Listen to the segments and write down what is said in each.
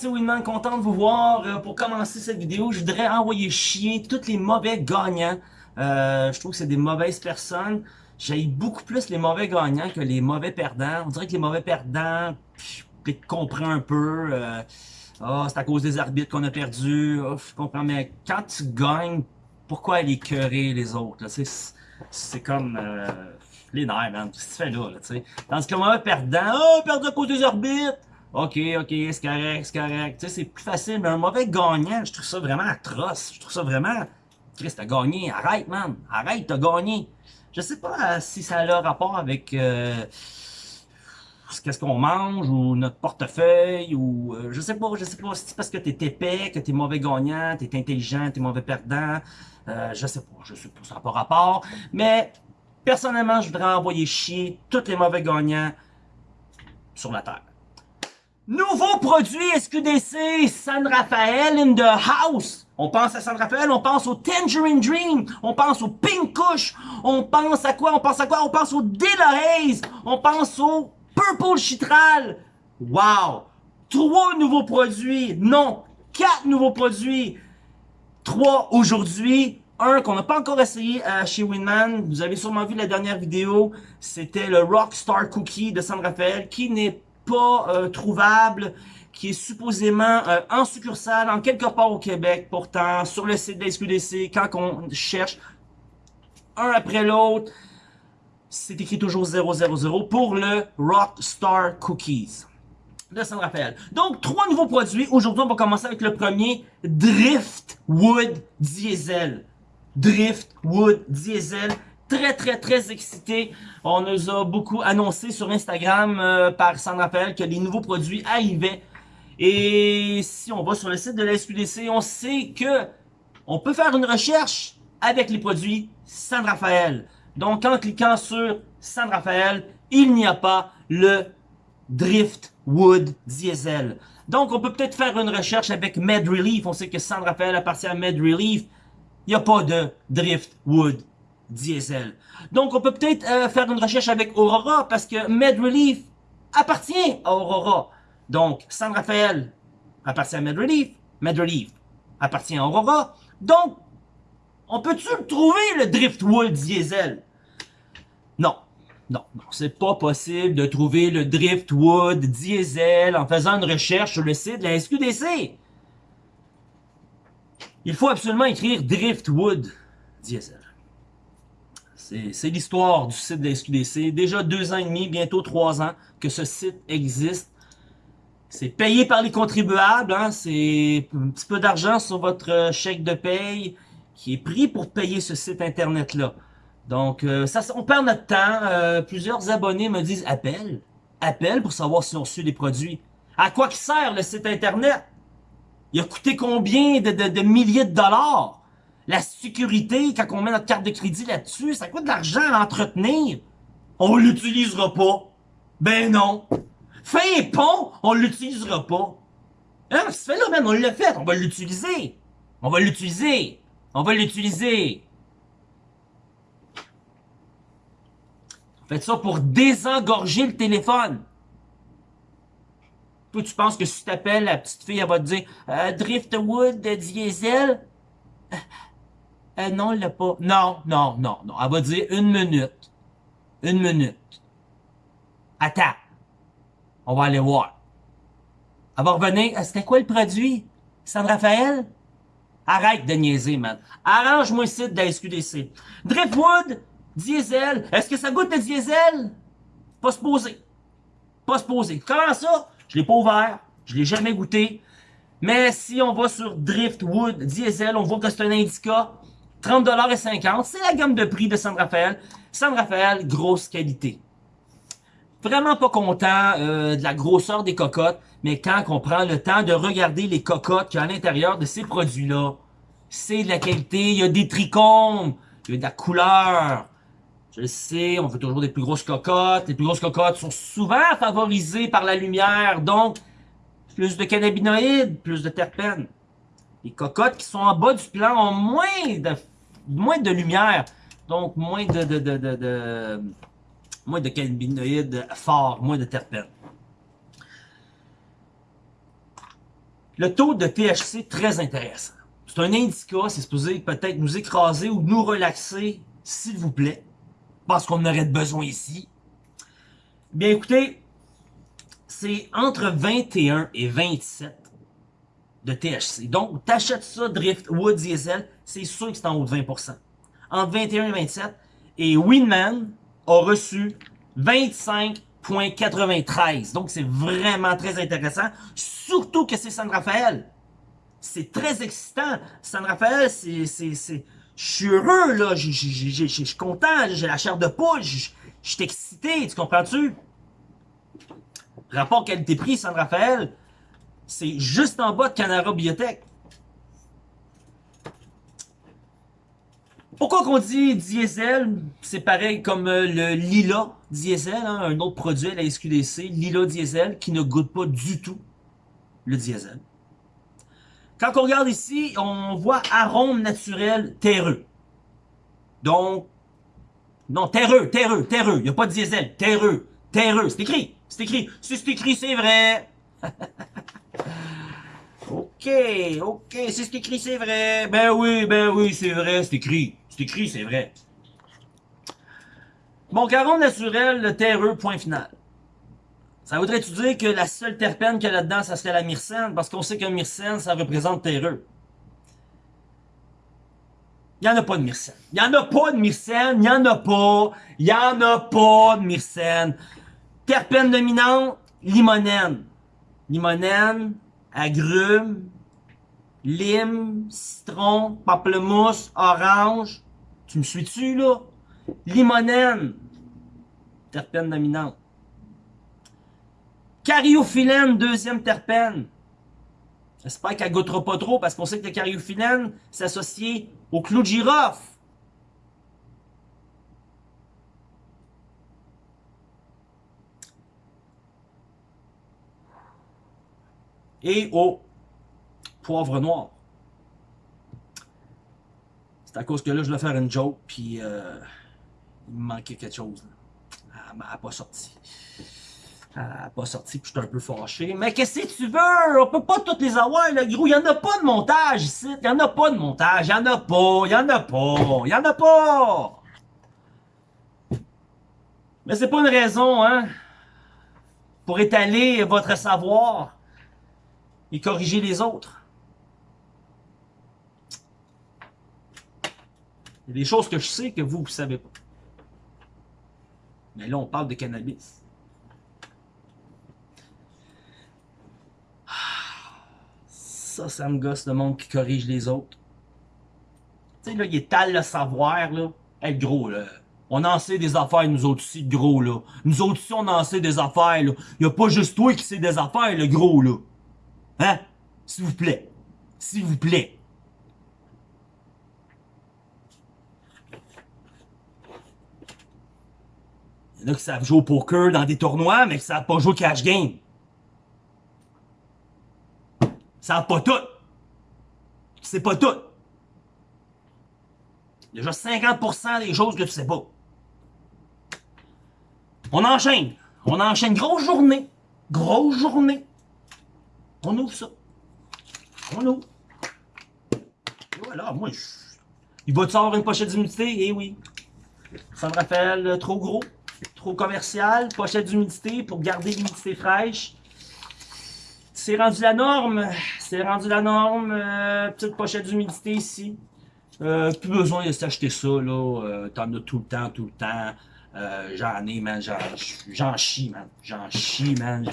c'est Winman, content de vous voir. Euh, pour commencer cette vidéo, je voudrais envoyer chier tous les mauvais gagnants. Euh, je trouve que c'est des mauvaises personnes. J'ai beaucoup plus les mauvais gagnants que les mauvais perdants. On dirait que les mauvais perdants, je comprends un peu. Euh, oh, c'est à cause des arbitres qu'on a perdu. Je comprends, mais quand tu gagnes, pourquoi aller écœurer les autres? C'est comme euh, les nerfs, man. Qu'est-ce que tu fais là? Tandis que le mauvais perdant, oh, perdu à cause des arbitres. Ok, ok, c'est correct, c'est correct. Tu sais, c'est plus facile, mais un mauvais gagnant, je trouve ça vraiment atroce. Je trouve ça vraiment... Chris, t'as gagné. Arrête, man. Arrête, t'as gagné. Je sais pas euh, si ça a rapport avec... Euh, qu'est-ce qu'on mange ou notre portefeuille ou euh, je sais pas, je sais pas si c'est parce que t'es épais, que t'es mauvais gagnant, t'es intelligent, t'es mauvais perdant, euh, je sais pas, je sais pas, ça n'a pas rapport, mais personnellement, je voudrais envoyer chier tous les mauvais gagnants sur la terre. Nouveau produit SQDC, San Rafael in the house. On pense à San Rafael, on pense au Tangerine Dream, on pense au Pink Kush, on pense à quoi, on pense à quoi, on pense au Delores, on pense au Purple Chitral. Wow! Trois nouveaux produits, non, quatre nouveaux produits. Trois aujourd'hui, un qu'on n'a pas encore essayé euh, chez Winman. Vous avez sûrement vu la dernière vidéo, c'était le Rockstar Cookie de San Rafael qui n'est euh, trouvable, qui est supposément euh, en succursale, en quelque part au Québec, pourtant, sur le site de la SQDC, quand on cherche un après l'autre, c'est écrit toujours 000 pour le Rockstar Cookies de San Rafael. Donc, trois nouveaux produits. Aujourd'hui, on va commencer avec le premier, Driftwood Diesel. Driftwood Diesel très, très, très excité. On nous a beaucoup annoncé sur Instagram euh, par San Rafael que les nouveaux produits arrivaient. Et si on va sur le site de la SQDC, on sait que on peut faire une recherche avec les produits San Rafael. Donc, en cliquant sur San Rafael, il n'y a pas le Driftwood Diesel. Donc, on peut peut-être faire une recherche avec Med Relief. On sait que San Rafael appartient à Med Relief. Il n'y a pas de Driftwood diesel. Donc, on peut peut-être euh, faire une recherche avec Aurora parce que MedRelief appartient à Aurora. Donc, San Rafael appartient à MedRelief. MedRelief appartient à Aurora. Donc, on peut-tu trouver le Driftwood diesel? Non. Non, non, c'est pas possible de trouver le Driftwood diesel en faisant une recherche sur le site de la SQDC. Il faut absolument écrire Driftwood diesel. C'est l'histoire du site de SQDC. Déjà deux ans et demi, bientôt trois ans que ce site existe. C'est payé par les contribuables. Hein? C'est un petit peu d'argent sur votre chèque de paye qui est pris pour payer ce site Internet-là. Donc, euh, ça, on perd notre temps. Euh, plusieurs abonnés me disent « Appelle. Appelle pour savoir si on reçu les produits. » À quoi qui sert le site Internet? Il a coûté combien de, de milliers de dollars? La sécurité, quand on met notre carte de crédit là-dessus, ça coûte de l'argent à l'entretenir. On l'utilisera pas. Ben non. Fin pont, on l'utilisera pas. Hein, ce fait là, même, on l'a fait, on va l'utiliser. On va l'utiliser. On va l'utiliser. Faites ça pour désengorger le téléphone. Toi, tu penses que si tu t'appelles, la petite fille, elle va te dire euh, Driftwood diesel? Euh, non, elle l'a pas. Non, non, non, non. Elle va dire une minute. Une minute. Attends. On va aller voir. Elle va revenir. Euh, c'était quoi le produit? San Raphaël? Arrête de niaiser, man. Arrange-moi site de la SQDC. Driftwood, diesel. Est-ce que ça goûte le diesel? Pas se poser. Pas se poser. Comment ça? Je l'ai pas ouvert. Je l'ai jamais goûté. Mais si on va sur Driftwood Diesel, on voit que c'est un indica 30,50$. C'est la gamme de prix de San Rafael. San Rafael, grosse qualité. Vraiment pas content euh, de la grosseur des cocottes, mais quand on prend le temps de regarder les cocottes qu'il y a à l'intérieur de ces produits-là, c'est de la qualité, il y a des trichomes, il y a de la couleur. Je le sais, on veut toujours des plus grosses cocottes. Les plus grosses cocottes sont souvent favorisées par la lumière, donc plus de cannabinoïdes, plus de terpènes. Les cocottes qui sont en bas du plan ont moins de moins de lumière, donc moins de, de, de, de, moins de cannabinoïdes forts, moins de terpènes. le taux de THC très intéressant. C'est un indica, c'est supposé peut-être nous écraser ou nous relaxer, s'il vous plaît, parce qu'on aurait besoin ici. Bien écoutez, c'est entre 21 et 27 de THC. Donc, t'achètes ça, Driftwood Diesel, c'est sûr que c'est en haut de 20%. Entre 21 et 27. Et Winman a reçu 25.93. Donc, c'est vraiment très intéressant. Surtout que c'est San Rafael. C'est très excitant. San Rafael, c'est... Je suis heureux, là. Je suis content. J'ai la chair de poule. Je suis excité. Tu comprends-tu? Rapport qualité-prix, San Rafael, c'est juste en bas de Canara Biotech. Pourquoi qu'on dit diesel? C'est pareil comme euh, le Lila diesel, hein, un autre produit, la SQDC, Lila diesel, qui ne goûte pas du tout le diesel. Quand on regarde ici, on voit arôme naturel terreux. Donc, non, terreux, terreux, terreux. Il n'y a pas de diesel, terreux, terreux. C'est écrit, c'est écrit. Si c'est écrit, c'est vrai. ok, ok, c'est ce écrit, c'est vrai. Ben oui, ben oui, c'est vrai, c'est écrit. C'est écrit, c'est vrai. Bon, caron naturel, le terreux, point final. Ça voudrait-tu dire que la seule terpène qu'il y a là-dedans, ça serait la myrcène? Parce qu'on sait que myrcène, ça représente terreux. Il n'y en a pas de myrcène. Il n'y en a pas de myrcène. Il n'y en a pas. Il n'y en a pas de myrcène. Terpène dominante, limonène. Limonène, agrumes, lime, citron, pamplemousse, orange. Tu me suis-tu, là? Limonène, terpène dominante. Cariophyllène, deuxième terpène. J'espère qu'elle goûtera pas trop parce qu'on sait que le cariophyllène s'associe au clou de girofle. Et au poivre noir. C'est à cause que là, je vais faire une joke, puis euh, il me manquait quelque chose. Elle m'a pas sorti. Elle n'a pas sorti, puis je suis un peu fâché. Mais qu'est-ce que tu veux? On peut pas toutes les avoir, le gros. Il y en a pas de montage ici. Il y en a pas de montage. Il y en a pas. Il y en a pas. Il y en a pas. Mais c'est pas une raison, hein? Pour étaler votre savoir et corriger les autres. Il y a des choses que je sais que vous, ne savez pas. Mais là, on parle de cannabis. Ça, ça me gosse le monde qui corrige les autres. Tu sais, là, il étale le savoir, là. Hey, gros, là. On en sait des affaires, nous autres aussi, gros, là. Nous autres aussi, on en sait des affaires, là. Il a pas juste toi qui sais des affaires, le gros, là. Hein? S'il vous plaît. S'il vous plaît. Il y en a qui savent jouer au poker dans des tournois, mais qui savent pas jouer au cash game. Ils savent pas tout. C'est pas tout. Juste 50% des choses que tu sais pas. On enchaîne. On enchaîne. Grosse journée. Grosse journée. On ouvre ça. On ouvre. Voilà, moi. Il va-tu avoir une pochette d'humidité? Eh oui. Ça me rappelle trop gros. Trop commercial, pochette d'humidité pour garder l'humidité fraîche. C'est rendu la norme. C'est rendu la norme. Euh, petite pochette d'humidité ici. Euh, plus besoin de s'acheter ça, là. Euh, T'en as tout le temps, tout le temps. Euh, j'en ai, man. J'en chie, man. J'en chie, man.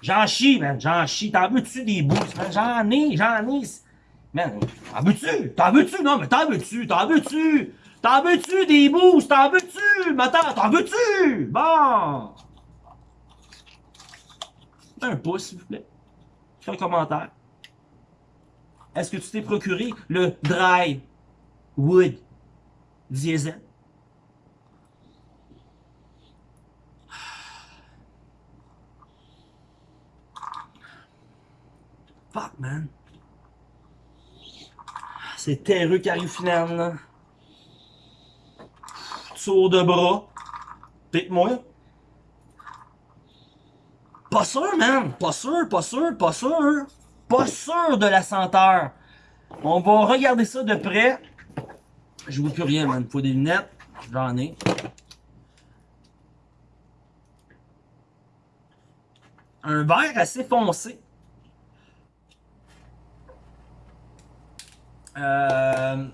J'en chie, man. J'en chie. T'en veux-tu des boosts, man? J'en ai, j'en ai. Man, t'en veux-tu? T'en veux-tu? Non, mais t'en veux-tu? T'en veux-tu? T'en veux-tu des boosts? T'en veux-tu? Attends, t'en veux-tu? Bon! Un pouce, s'il vous plaît. Un commentaire. Est-ce que tu t'es procuré le Dry Wood Diesel? Fuck, man. C'est terreux cariophyllène, là tour de bras. Pique-moi. Pas sûr, man. Pas sûr, pas sûr, pas sûr. pas sûr de la senteur. On va regarder ça de près. Je vois plus rien, man. Faut des lunettes. J'en ai. Un vert assez foncé. Euh...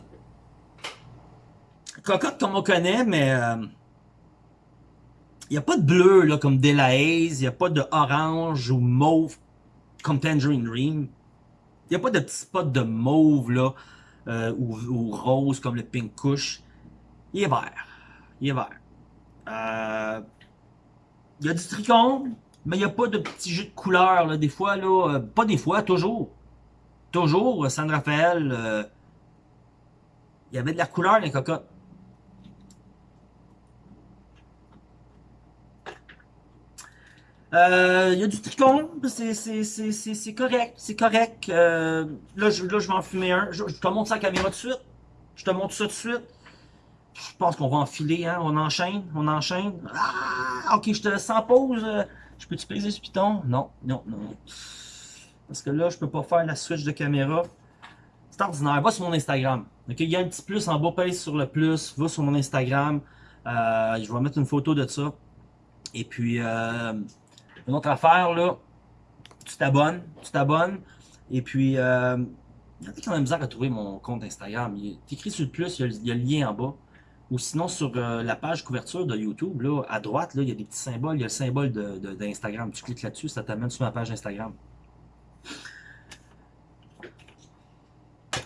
Cocotte comme on connaît, mais... Euh... Il n'y a pas de bleu là, comme Delahaze, il n'y a pas de orange ou mauve comme Tangerine Dream. Il n'y a pas de petits spots de mauve là, euh, ou, rose comme le Pink Kush. Il est vert. Il est vert. Euh, il y a du tricône, mais il n'y a pas de petits jeux de couleur. Là. Des fois, là, euh, pas des fois, toujours. Toujours, San Rafael, euh, il y avait de la couleur les cocottes. Euh, il y a du tricône, c'est correct, c'est correct. Euh, là, je, là, vais en fumer un. Je, te montre ça la caméra tout de suite. Je te montre ça tout de suite. Je pense qu'on va enfiler, hein. On enchaîne, on enchaîne. Ah, ok, je te sans pause. Je peux-tu peser ce piton? Non, non, non. Parce que là, je peux pas faire la switch de caméra. C'est ordinaire. Va sur mon Instagram. Il y a un petit plus en bas, pèse sur le plus. Va sur mon Instagram. Euh, je vais mettre une photo de ça. Et puis, euh, une autre affaire, là, tu t'abonnes, tu t'abonnes, et puis, euh, il y a bizarre à trouver mon compte Instagram. Écrit sur le plus, il y a, le lien en bas. Ou sinon, sur la page couverture de YouTube, là, à droite, là, il y a des petits symboles. Il y a le symbole d'Instagram. De, tu cliques là-dessus, ça t'amène sur ma page Instagram.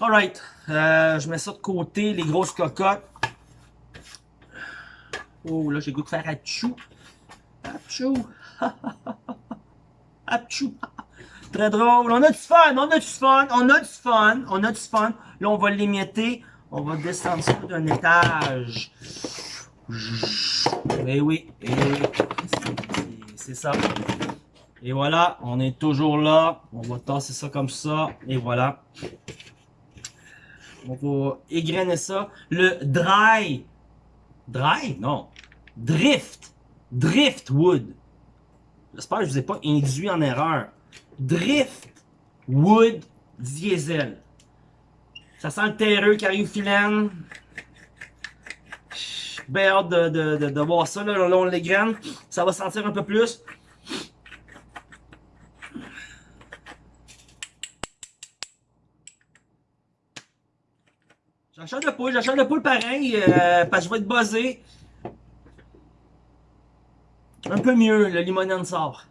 Alright. Euh, je mets ça de côté, les grosses cocottes. Oh, là, j'ai goût de faire à chou. Achou! Achou! Très drôle. On a du fun, on a du fun, on a du fun, on a du fun. Là, on va l'émietter. On va descendre ça d'un étage. Eh oui, eh C'est ça. Et voilà, on est toujours là. On va tasser ça comme ça. Et voilà. On va égrener ça. Le dry. Dry? Non. Drift Driftwood. J'espère que je ne vous ai pas induit en erreur. Driftwood diesel. Ça sent le terreux qui arrive filaine. Bien hâte de, de, de, voir ça. Là, là, on les graine. Ça va sentir un peu plus. J'achète le poule, j'achète le poule pareil, euh, parce que je vais être buzzé. Un peu mieux, le limonène sort.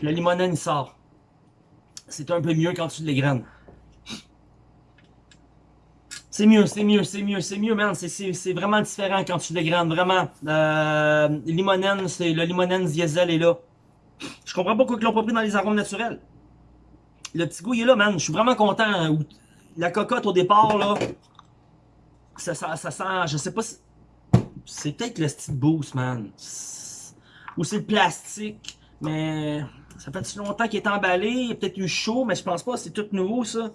Le limonène sort. C'est un peu mieux quand tu graines. C'est mieux, c'est mieux, c'est mieux, c'est mieux, man. C'est vraiment différent quand tu graines, vraiment. Euh, limonène, c'est le limonène diesel est là. Je comprends pas pourquoi ils l'ont pas pris dans les arômes naturels. Le petit goût, il est là, man. Je suis vraiment content. La cocotte, au départ, là, ça, sent, je sais pas, c'est peut-être le style boost, man ou c'est le plastique. Mais ça fait si longtemps qu'il est emballé. Il a peut-être eu chaud, mais je pense pas. C'est tout nouveau, ça.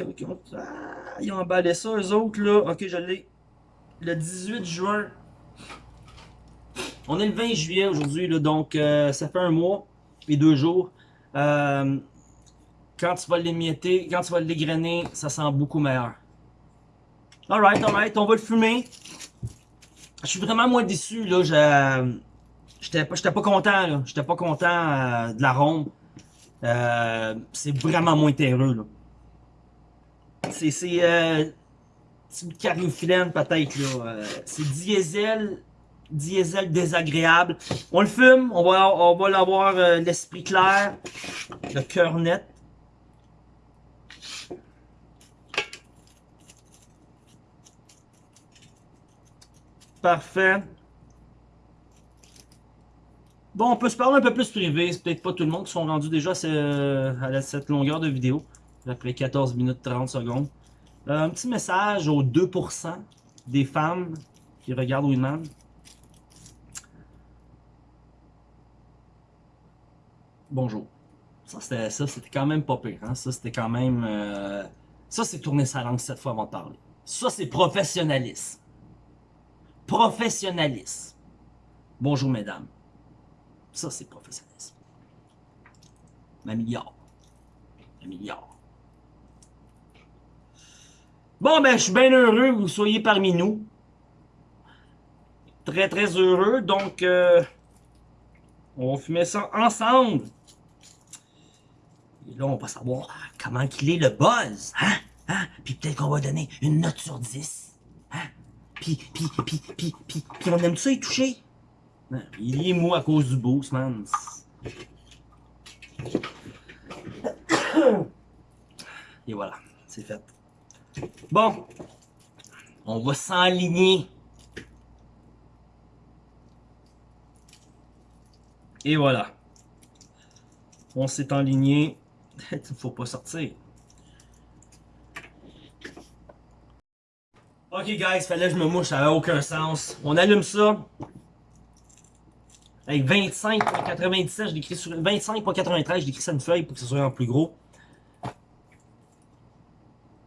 Ah, ils ont emballé ça, eux autres, là. Ok, je l'ai. Le 18 juin. On est le 20 juillet aujourd'hui. Donc, euh, ça fait un mois et deux jours. Euh, quand tu vas l'émietter, quand tu vas l'égrainer, ça sent beaucoup meilleur. Alright, alright, on va le fumer. Je suis vraiment moins déçu, là. J'étais pas, pas content, là. J'étais pas content euh, de l'arôme. Euh, c'est vraiment moins terreux, là. C'est, c'est, euh, cariophyllène, peut-être, là. Euh, c'est diesel, diesel désagréable. On le fume, on va, on va l'avoir l'esprit clair, le cœur net. Parfait. Bon, on peut se parler un peu plus privé. C'est peut-être pas tout le monde qui sont rendus déjà à cette longueur de vidéo. Après 14 minutes 30 secondes. Euh, un petit message aux 2% des femmes qui regardent Winman. Bonjour. Ça, c'était ça, c'était quand même pas pire. Hein? Ça, c'était quand même... Euh, ça, c'est tourner sa langue cette fois avant de parler. Ça, c'est professionnalisme professionnalisme. Bonjour, mesdames. Ça, c'est professionnalisme. Ma milliard. Un milliard. Bon, ben, je suis bien heureux que vous soyez parmi nous. Très, très heureux. Donc, euh, on fumer ça ensemble. Et là, on va savoir comment qu'il est le buzz. Hein? Hein? Puis peut-être qu'on va donner une note sur 10. Puis, puis, puis, puis, puis, puis on aime ça y toucher. Hein? Il est mou à cause du boost, man. Et voilà, c'est fait. Bon, on va s'enligner. Et voilà. On s'est enligné. Il faut pas sortir. Ok guys, fallait que je me mouche, ça n'a aucun sens. On allume ça. Avec 25.97, je l'écris sur 25.93, je l'écris sur une feuille pour que ce soit en plus gros.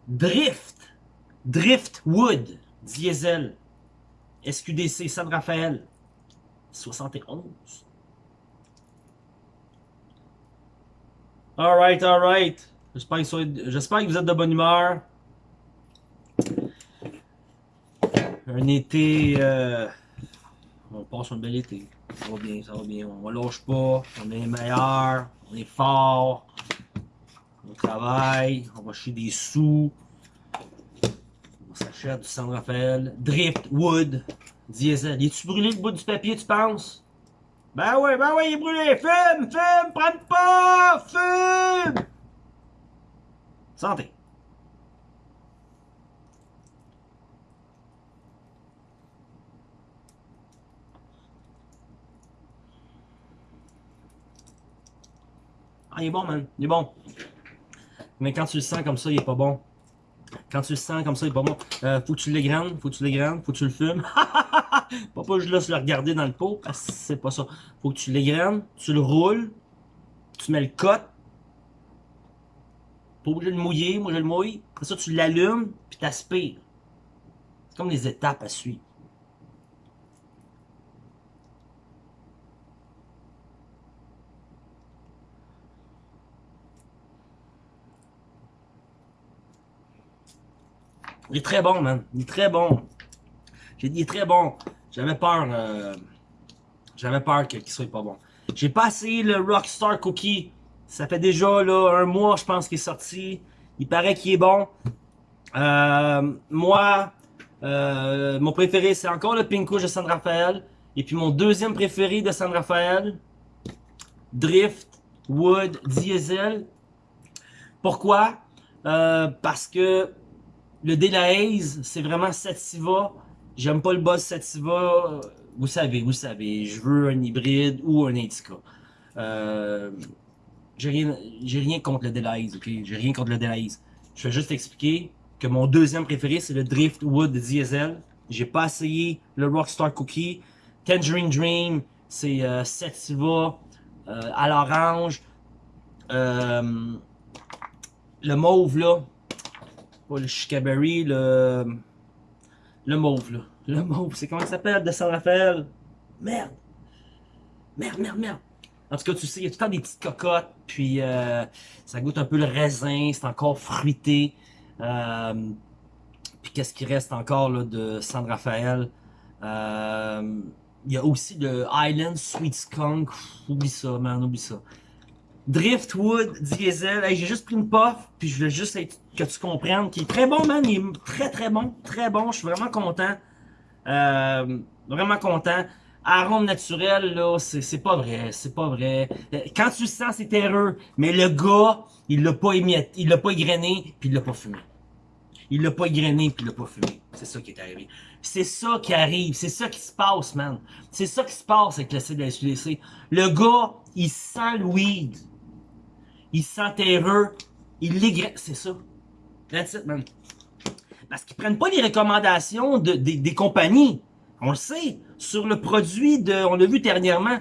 Drift. Driftwood. Diesel. SQDC San Rafael. 71. Alright, alright. J'espère que, vous êtes de bonne humeur. Un été... Euh, on passe un bel été. Ça va bien, ça va bien. On ne lâche pas. On est meilleur. On est fort. On travaille. On va chier des sous. On s'achète du San Rafael. Driftwood. Diesel. Es-tu brûlé le bout du papier, tu penses? Ben ouais, ben ouais, il est brûlé. Fume, fume, prends pas, fume. Santé. Ah, il est bon, man. Il est bon. Mais quand tu le sens comme ça, il est pas bon. Quand tu le sens comme ça, il est pas bon. Euh, faut que tu l'égrandes, faut que tu l'égrandes, faut que tu le fumes. pas pas je laisse le regarder dans le pot, que c'est pas ça. Faut que tu l'égrenes, tu le roules, tu mets le cote. Pas obligé de le mouiller, moi je le mouille. Après ça, tu l'allumes, puis t'aspires. C'est comme des étapes à suivre. Il est très bon, man. Il est très bon. J'ai dit, il est très bon. J'avais peur. Euh, J'avais peur qu'il soit pas bon. J'ai pas essayé le Rockstar Cookie. Ça fait déjà là, un mois, je pense, qu'il est sorti. Il paraît qu'il est bon. Euh, moi, euh, mon préféré, c'est encore le Pinko de San Rafael. Et puis mon deuxième préféré de San Rafael, Drift Wood Diesel. Pourquoi? Parce que le Delahaze, c'est vraiment Sativa. J'aime pas le boss Sativa. Vous savez, vous savez. Je veux un hybride ou un Indica. Euh, j'ai rien, contre le Delahaze, ok? J'ai rien contre le Delahaze. Je vais juste expliquer que mon deuxième préféré, c'est le Driftwood Diesel. J'ai pas essayé le Rockstar Cookie. Tangerine Dream, c'est euh, Sativa euh, à l'orange. Le mauve, là, pas le Chicaberry, le... Le mauve, là. Le mauve, c'est comment ça s'appelle de San Rafael? Merde! Merde, merde, merde! En tout cas, tu sais, il y a tout le temps des petites cocottes, puis euh, ça goûte un peu le raisin, c'est encore fruité. Euh, puis qu'est-ce qui reste encore là, de San Rafael? Euh, il y a aussi le Island Sweet Skunk. Oublie ça, man, oublie ça. Driftwood Diesel. Hey, j'ai juste pris une puff, puis je voulais juste que tu comprennes qu'il est très bon, man. Il est très, très bon. Très bon. Je suis vraiment content. Euh, vraiment content. Arôme naturel, là, c'est pas vrai. C'est pas vrai. Quand tu le sens, c'est terreux. Mais le gars, il l'a pas émietté, il l'a pas égrené, puis il l'a pas fumé. Il l'a pas égrené, puis il l'a pas fumé. C'est ça qui est arrivé. C'est ça qui arrive. C'est ça qui se passe, man. C'est ça qui se passe avec le CDSUDC. Le gars, il sent le weed il sent terreux, il l'égrène. C'est ça. That's it, man. Parce qu'ils prennent pas les recommandations de, des compagnies. On le sait. Sur le produit de, on l'a vu dernièrement,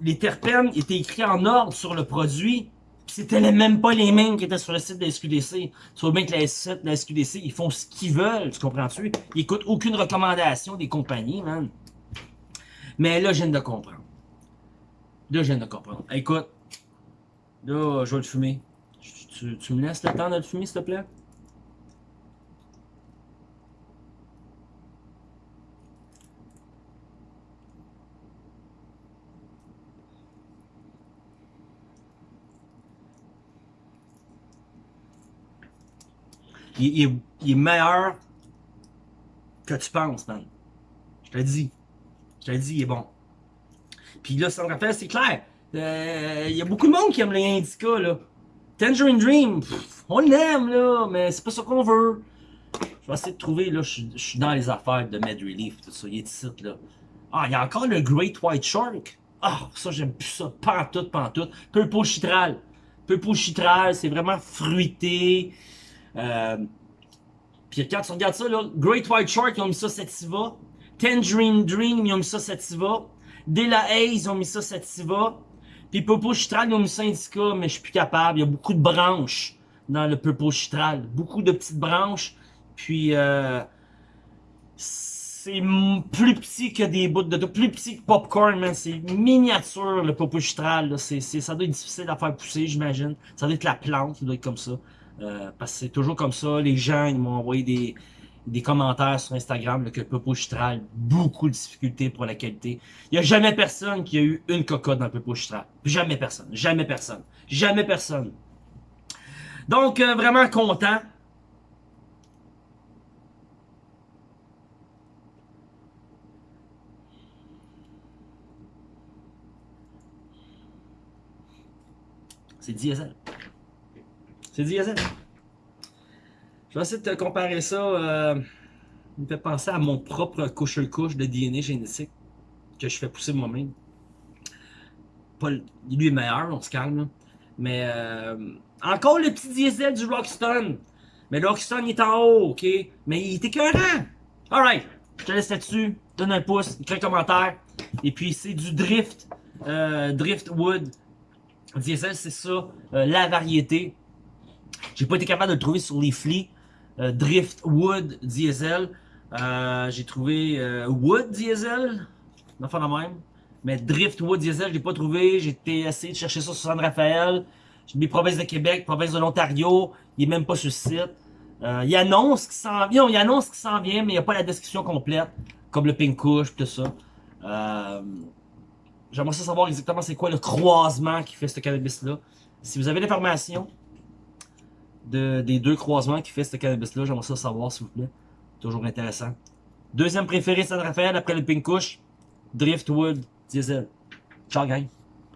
les terpènes étaient écrits en ordre sur le produit. C'était même pas les mêmes qui étaient sur le site de la SQDC. Tu bien que la, la SQDC, ils font ce qu'ils veulent, tu comprends-tu? Ils écoutent aucune recommandation des compagnies, man. Mais là, je viens de comprendre. Là, je viens de comprendre. Écoute, Là, je vais le fumer. tu, tu me laisses le temps de le fumer, s'il te plaît? Il, est, il est meilleur que tu penses, man. Je te dis. Je te dis, il est bon. Puis là, San Rafael, c'est clair. Euh, Il y a beaucoup de monde qui aime les Indica, là. Tangerine Dream, on l'aime, là, mais c'est pas ça qu'on veut. Je vais essayer de trouver, là, je suis- dans les affaires de Med Relief, tout ça, il est ici, là. Ah, il y a encore le Great White Shark. Ah, ça, j'aime plus ça. Pantoute, pantoute. Purple Chitral. Purple Chitral, c'est vraiment fruité. Euh, puis quand tu regardes ça, là, Great White Shark, ils ont mis ça Sativa. Tangerine Dream, ils ont mis ça Sativa. Dela Haze, ils ont mis ça Sativa. Puis Purple Chitral, ça Indica, mais je suis plus capable. Il y a beaucoup de branches dans le Purple Chitral. Beaucoup de petites branches. Puis, euh, c'est plus petit que des bouts de plus petit que popcorn, man. C'est miniature, le Purple Chitral. C'est, ça doit être difficile à faire pousser, j'imagine. Ça doit être la plante qui doit être comme ça. Euh, parce que c'est toujours comme ça. Les gens, ils m'ont envoyé des, des commentaires sur Instagram là, que Popo Chitral, beaucoup de difficultés pour la qualité. Il n'y a jamais personne qui a eu une cocotte dans Popo Chitral. Jamais personne. Jamais personne. Jamais personne. Donc, euh, vraiment content. C'est diesel. C'est diesel. Je vais essayer de te comparer ça. Euh, il me fait penser à mon propre couche-couche de DNA génétique que je fais pousser moi-même. Pas le- lui est meilleur, on se calme. Mais euh, encore le petit diesel du Rockstone. Mais le Rockstone est en haut, ok? Mais il est écœurant. Alright, je te laisse là-dessus. Donne un pouce, écris un commentaire. Et puis c'est du Drift. Euh, Driftwood. Diesel, c'est ça. euh, la variété. J'ai pas été capable de le trouver sur les flics. Euh, Driftwood Diesel. Euh, j'ai trouvé euh, Wood Diesel? Enfin la même. Mais Driftwood Diesel, je l'ai pas trouvé. J'ai essayé de chercher ça sur San Rafael. J'ai mis province de Québec, province de l'Ontario. Il est même pas sur le site. Il annonce qu'il s'en vient. Il annonce qu'il s'en vient, mais il n'y a pas la description complète. Comme le Pink Kush, tout ça. J'aimerais savoir exactement c'est quoi le croisement qui fait ce cannabis-là. Si vous avez l'information de, des deux croisements qui fait ce cannabis-là, j'aimerais ça savoir, s'il vous plaît. Toujours intéressant. Deuxième préféré, San Rafael, après le Pink Kush, Driftwood Diesel. Ciao, gang.